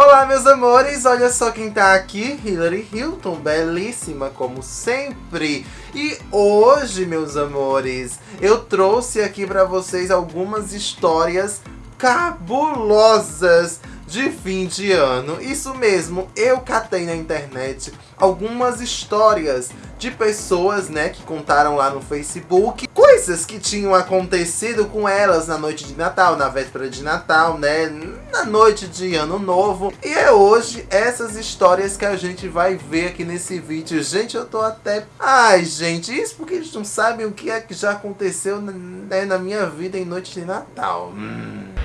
Olá, meus amores! Olha só quem tá aqui, Hillary Hilton, belíssima como sempre. E hoje, meus amores, eu trouxe aqui pra vocês algumas histórias cabulosas de fim de ano. Isso mesmo, eu catei na internet algumas histórias de pessoas, né, que contaram lá no Facebook coisas que tinham acontecido com elas na noite de Natal, na véspera de Natal, né, na noite de Ano Novo. E é hoje essas histórias que a gente vai ver aqui nesse vídeo. Gente, eu tô até... Ai, gente, isso porque eles não sabem o que é que já aconteceu né, na minha vida em noite de Natal. Hum.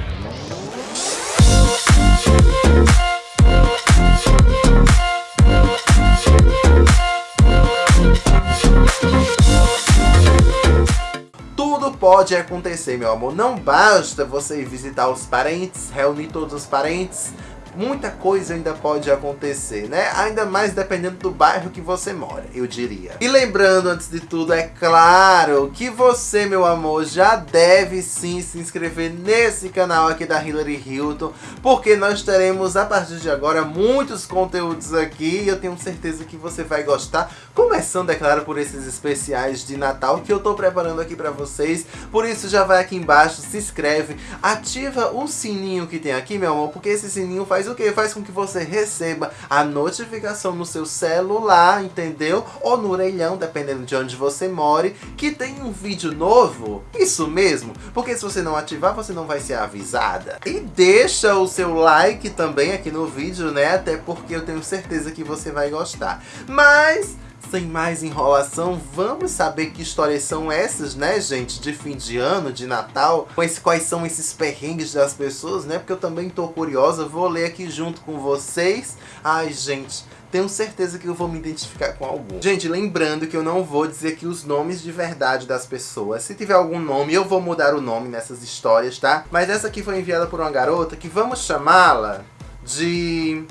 Pode acontecer, meu amor. Não basta você visitar os parentes, reunir todos os parentes, muita coisa ainda pode acontecer, né? Ainda mais dependendo do bairro que você mora, eu diria. E lembrando, antes de tudo, é claro que você, meu amor, já deve sim se inscrever nesse canal aqui da Hillary Hilton, porque nós teremos, a partir de agora, muitos conteúdos aqui e eu tenho certeza que você vai gostar, começando, é claro, por esses especiais de Natal que eu tô preparando aqui pra vocês, por isso já vai aqui embaixo, se inscreve, ativa o sininho que tem aqui, meu amor, porque esse sininho faz faz o que? Faz com que você receba a notificação no seu celular, entendeu? Ou no orelhão, dependendo de onde você more, que tem um vídeo novo. Isso mesmo, porque se você não ativar, você não vai ser avisada. E deixa o seu like também aqui no vídeo, né? Até porque eu tenho certeza que você vai gostar. Mas sem mais enrolação, vamos saber que histórias são essas, né, gente? De fim de ano, de Natal. Quais são esses perrengues das pessoas, né? Porque eu também tô curiosa, vou ler aqui junto com vocês. Ai, gente, tenho certeza que eu vou me identificar com algum. Gente, lembrando que eu não vou dizer aqui os nomes de verdade das pessoas. Se tiver algum nome, eu vou mudar o nome nessas histórias, tá? Mas essa aqui foi enviada por uma garota que vamos chamá-la de...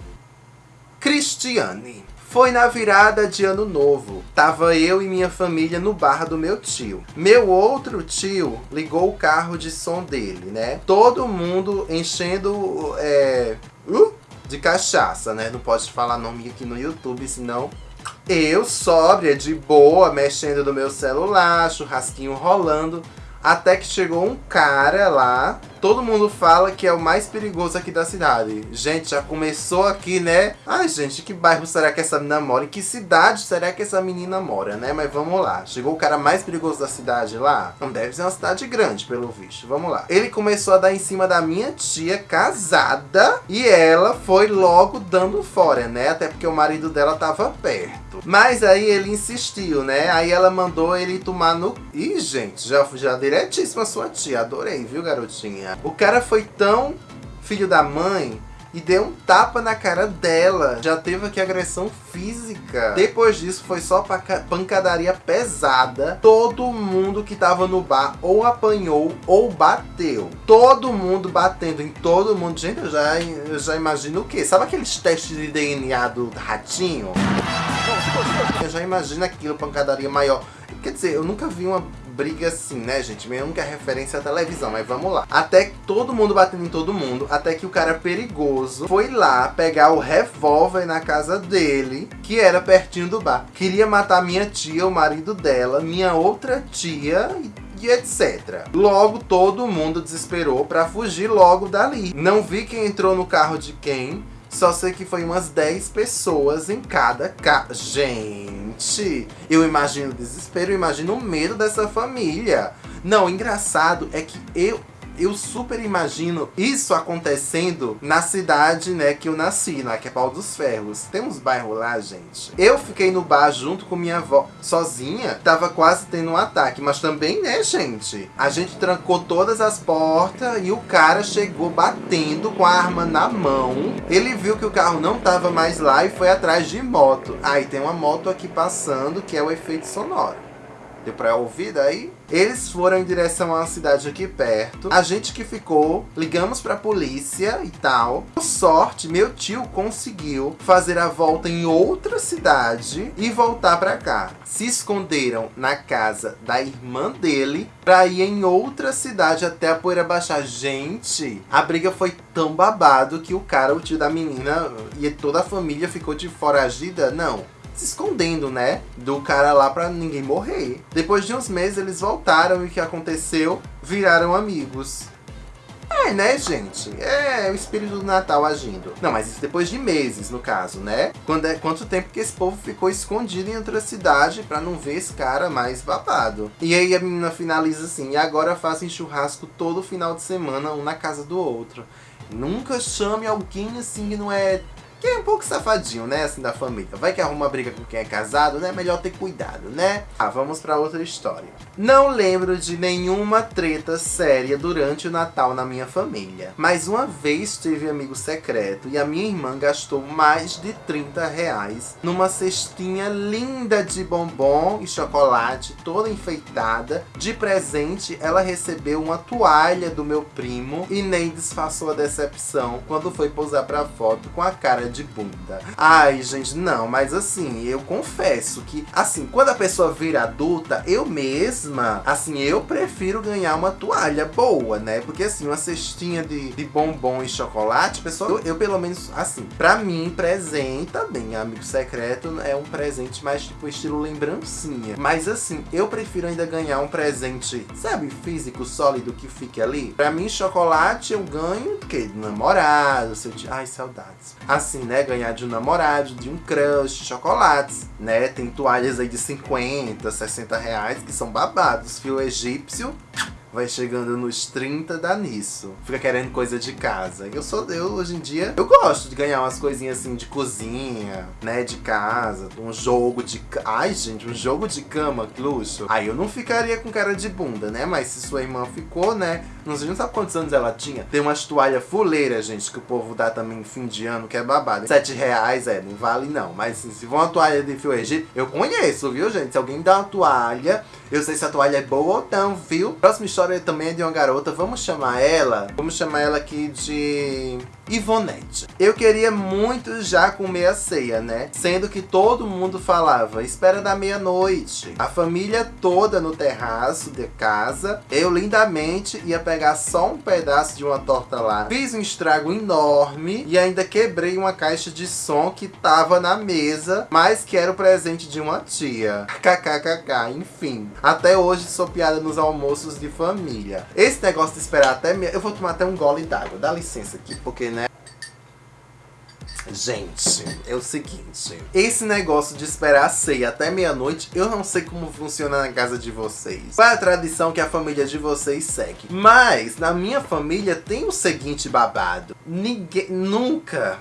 Cristiane. Foi na virada de ano novo. Tava eu e minha família no bar do meu tio. Meu outro tio ligou o carro de som dele, né? Todo mundo enchendo é, uh, de cachaça, né? Não pode falar nome aqui no YouTube, senão eu, sóbria, de boa, mexendo no meu celular, churrasquinho rolando. Até que chegou um cara lá, todo mundo fala que é o mais perigoso aqui da cidade. Gente, já começou aqui, né? Ai, gente, que bairro será que essa menina mora? Em que cidade será que essa menina mora, né? Mas vamos lá. Chegou o cara mais perigoso da cidade lá? Não deve ser uma cidade grande, pelo visto. Vamos lá. Ele começou a dar em cima da minha tia casada e ela foi logo dando fora, né? Até porque o marido dela tava perto. Mas aí ele insistiu, né? Aí ela mandou ele tomar no... Ih, gente, já, já diretíssima sua tia. Adorei, viu, garotinha? O cara foi tão filho da mãe e deu um tapa na cara dela. Já teve aqui agressão física. Depois disso foi só pancadaria pesada. Todo mundo que tava no bar ou apanhou ou bateu. Todo mundo batendo em todo mundo. Gente, eu já, eu já imagino o quê? Sabe aqueles testes de DNA do ratinho? Eu já imagino aquilo, pancadaria maior. Quer dizer, eu nunca vi uma briga assim, né, gente? Única referência é a televisão, mas vamos lá. Até que todo mundo batendo em todo mundo, até que o cara perigoso foi lá pegar o revólver na casa dele, que era pertinho do bar. Queria matar minha tia, o marido dela, minha outra tia e etc. Logo, todo mundo desesperou pra fugir logo dali. Não vi quem entrou no carro de quem, só sei que foi umas 10 pessoas em cada carro. Gente, eu imagino o desespero, eu imagino o medo dessa família. Não, engraçado é que eu eu super imagino isso acontecendo na cidade, né, que eu nasci, né, que é Pau dos Ferros. Tem uns bairros lá, gente. Eu fiquei no bar junto com minha avó, sozinha, tava quase tendo um ataque, mas também, né, gente? A gente trancou todas as portas e o cara chegou batendo com a arma na mão. Ele viu que o carro não tava mais lá e foi atrás de moto. Aí ah, tem uma moto aqui passando, que é o efeito sonoro. Deu pra ouvir daí? Eles foram em direção a uma cidade aqui perto. A gente que ficou, ligamos pra polícia e tal. Por sorte, meu tio conseguiu fazer a volta em outra cidade e voltar pra cá. Se esconderam na casa da irmã dele pra ir em outra cidade até a poeira baixar. Gente, a briga foi tão babado que o cara, o tio da menina e toda a família ficou de foragida. Não, se escondendo, né? Do cara lá pra ninguém morrer. Depois de uns meses eles voltaram e o que aconteceu? Viraram amigos. É, né, gente? É o espírito do Natal agindo. Não, mas isso depois de meses, no caso, né? Quando é, quanto tempo que esse povo ficou escondido em outra cidade pra não ver esse cara mais babado. E aí a menina finaliza assim, e agora fazem churrasco todo final de semana, um na casa do outro. Nunca chame alguém assim que não é que é um pouco safadinho, né, assim, da família. Vai que arruma briga com quem é casado, né? Melhor ter cuidado, né? Ah, vamos pra outra história. Não lembro de nenhuma treta séria durante o Natal na minha família. Mas uma vez tive amigo secreto e a minha irmã gastou mais de 30 reais numa cestinha linda de bombom e chocolate, toda enfeitada. De presente, ela recebeu uma toalha do meu primo e nem disfarçou a decepção quando foi posar pra foto com a cara de bunda. Ai, gente, não, mas assim, eu confesso que, assim, quando a pessoa vira adulta, eu mesma, assim, eu prefiro ganhar uma toalha boa, né? Porque assim, uma cestinha de, de bombom e chocolate, pessoal, eu, eu pelo menos, assim, pra mim, presente também, amigo secreto, é um presente mais tipo estilo lembrancinha. Mas assim, eu prefiro ainda ganhar um presente, sabe, físico, sólido, que fique ali. Pra mim, chocolate eu ganho, o quê? Namorado, seu... Ai, saudades. Assim, né? Ganhar de um namorado, de um crush, chocolates, né? Tem toalhas aí de 50, 60 reais que são babados. Fio egípcio vai chegando nos 30, dá nisso. Fica querendo coisa de casa. Eu sou, eu hoje em dia, eu gosto de ganhar umas coisinhas assim de cozinha, né, de casa, um jogo de, ai gente, um jogo de cama, que luxo. Aí eu não ficaria com cara de bunda, né, mas se sua irmã ficou, né, não sei, não sabe quantos anos ela tinha. Tem umas toalhas fuleiras, gente, que o povo dá também em fim de ano, que é babado. Sete reais, é, não vale não. Mas assim, se for uma toalha de fio egípcio, eu conheço, viu, gente? Se alguém dá uma toalha, eu sei se a toalha é boa ou não, viu? Próxima história também é de uma garota, vamos chamar ela, vamos chamar ela aqui de... Ivonete. Eu queria muito já comer a ceia, né? Sendo que todo mundo falava, espera da meia-noite. A família toda no terraço de casa. Eu lindamente ia pegar só um pedaço de uma torta lá. Fiz um estrago enorme e ainda quebrei uma caixa de som que tava na mesa, mas que era o presente de uma tia. KKKK, enfim. Até hoje sou piada nos almoços de família. Esse negócio de esperar até... Eu vou tomar até um gole d'água. Dá licença aqui, porque, né? Gente, é o seguinte. Esse negócio de esperar a ceia até meia-noite, eu não sei como funciona na casa de vocês. Qual é a tradição que a família de vocês segue? Mas, na minha família tem o seguinte babado. Ninguém, nunca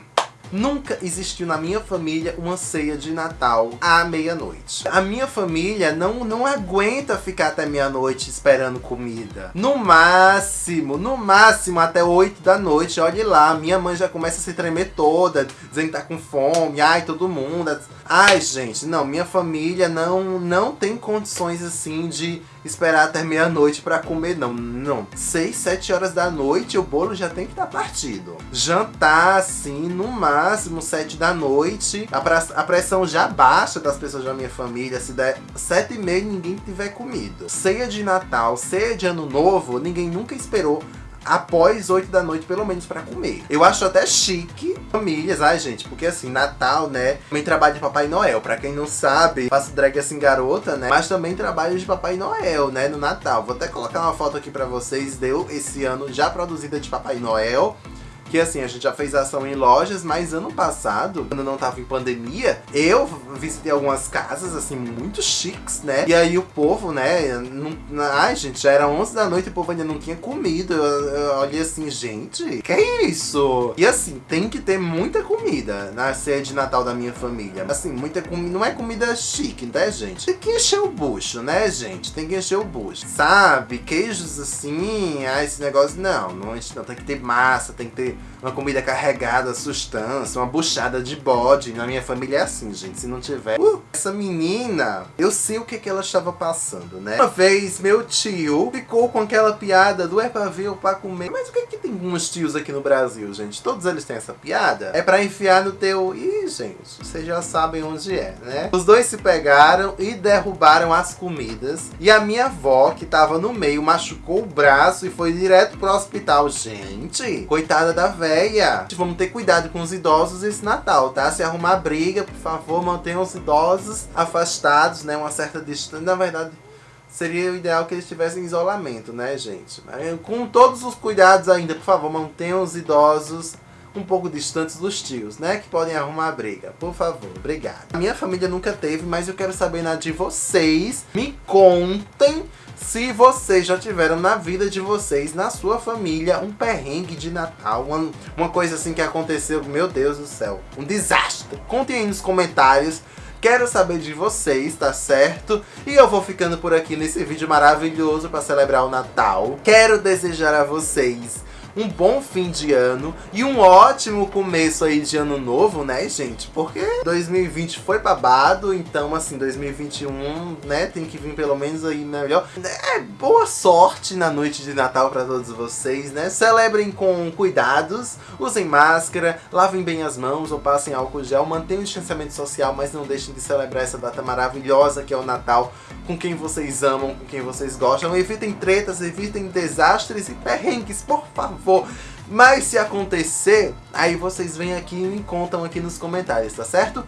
Nunca existiu na minha família uma ceia de Natal à meia-noite. A minha família não, não aguenta ficar até meia-noite esperando comida. No máximo, no máximo até 8 da noite, olhe lá, minha mãe já começa a se tremer toda, dizendo que tá com fome, ai, todo mundo. Ai, gente, não, minha família não, não tem condições assim de esperar até meia-noite pra comer, não. Não. 6, 7 horas da noite o bolo já tem que estar tá partido. Jantar, assim, no máximo 7 da noite. A, a pressão já baixa das pessoas da minha família. Se der 7 e meia ninguém tiver comido. Ceia de Natal, ceia de Ano Novo, ninguém nunca esperou após 8 da noite, pelo menos, pra comer. Eu acho até chique famílias, ai gente, porque assim, Natal, né? Também trabalho de Papai Noel. Pra quem não sabe, faço drag assim garota, né? Mas também trabalho de Papai Noel, né? No Natal. Vou até colocar uma foto aqui pra vocês, deu esse ano já produzida de Papai Noel. Que assim, a gente já fez ação em lojas, mas ano passado, quando não tava em pandemia, eu visitei algumas casas, assim, muito chiques, né? E aí o povo, né? Não, ai, gente, já era 11 da noite e o povo ainda não tinha comido. Eu, eu olhei assim, gente, que é isso? E assim, tem que ter muita comida na ceia de Natal da minha família. Assim, muita comida. Não é comida chique, né, gente? Tem que encher o bucho, né, gente? Tem que encher o bucho. Sabe? Queijos assim, ah, esse negócio. Não, não, não tem que ter massa, tem que ter uma comida carregada, sustância, uma buchada de bode. Na minha família é assim, gente. Se não tiver. Uh, essa menina, eu sei o que, que ela estava passando, né? Uma vez, meu tio ficou com aquela piada do é pra ver ou pra comer. Mas o que que tem uns tios aqui no Brasil, gente? Todos eles têm essa piada? É pra enfiar no teu. Ih, gente, vocês já sabem onde é, né? Os dois se pegaram e derrubaram as comidas. E a minha avó, que tava no meio, machucou o braço e foi direto pro hospital. Gente, coitada da véia. Vamos ter cuidado com os idosos esse Natal, tá? Se arrumar briga, por favor, mantenham os idosos afastados, né? Uma certa distância. Na verdade, seria o ideal que eles tivessem isolamento, né, gente? Com todos os cuidados ainda, por favor, mantenham os idosos um pouco distantes dos tios, né? Que podem arrumar briga. Por favor, obrigado. A minha família nunca teve, mas eu quero saber na de vocês. Me contem se vocês já tiveram na vida de vocês, na sua família, um perrengue de Natal, uma, uma coisa assim que aconteceu, meu Deus do céu, um desastre. Contem aí nos comentários. Quero saber de vocês, tá certo? E eu vou ficando por aqui nesse vídeo maravilhoso para celebrar o Natal. Quero desejar a vocês um bom fim de ano e um ótimo começo aí de ano novo, né, gente? Porque 2020 foi babado, então assim, 2021, né, tem que vir pelo menos aí melhor. É, boa sorte na noite de Natal para todos vocês, né? Celebrem com cuidados, usem máscara, lavem bem as mãos ou passem álcool gel, mantenham o distanciamento social, mas não deixem de celebrar essa data maravilhosa que é o Natal com quem vocês amam, com quem vocês gostam. Evitem tretas, evitem desastres e perrengues, por favor for. Mas se acontecer, aí vocês vêm aqui e me contam aqui nos comentários, tá certo?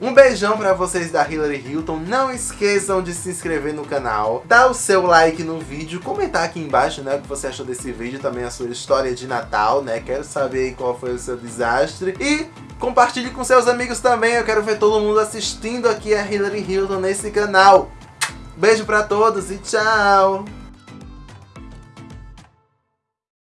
Um beijão pra vocês da Hillary Hilton. Não esqueçam de se inscrever no canal, dar o seu like no vídeo, comentar aqui embaixo, né, o que você achou desse vídeo, também a sua história de Natal, né? Quero saber qual foi o seu desastre. E compartilhe com seus amigos também, eu quero ver todo mundo assistindo aqui a Hillary Hilton nesse canal. Beijo pra todos e tchau!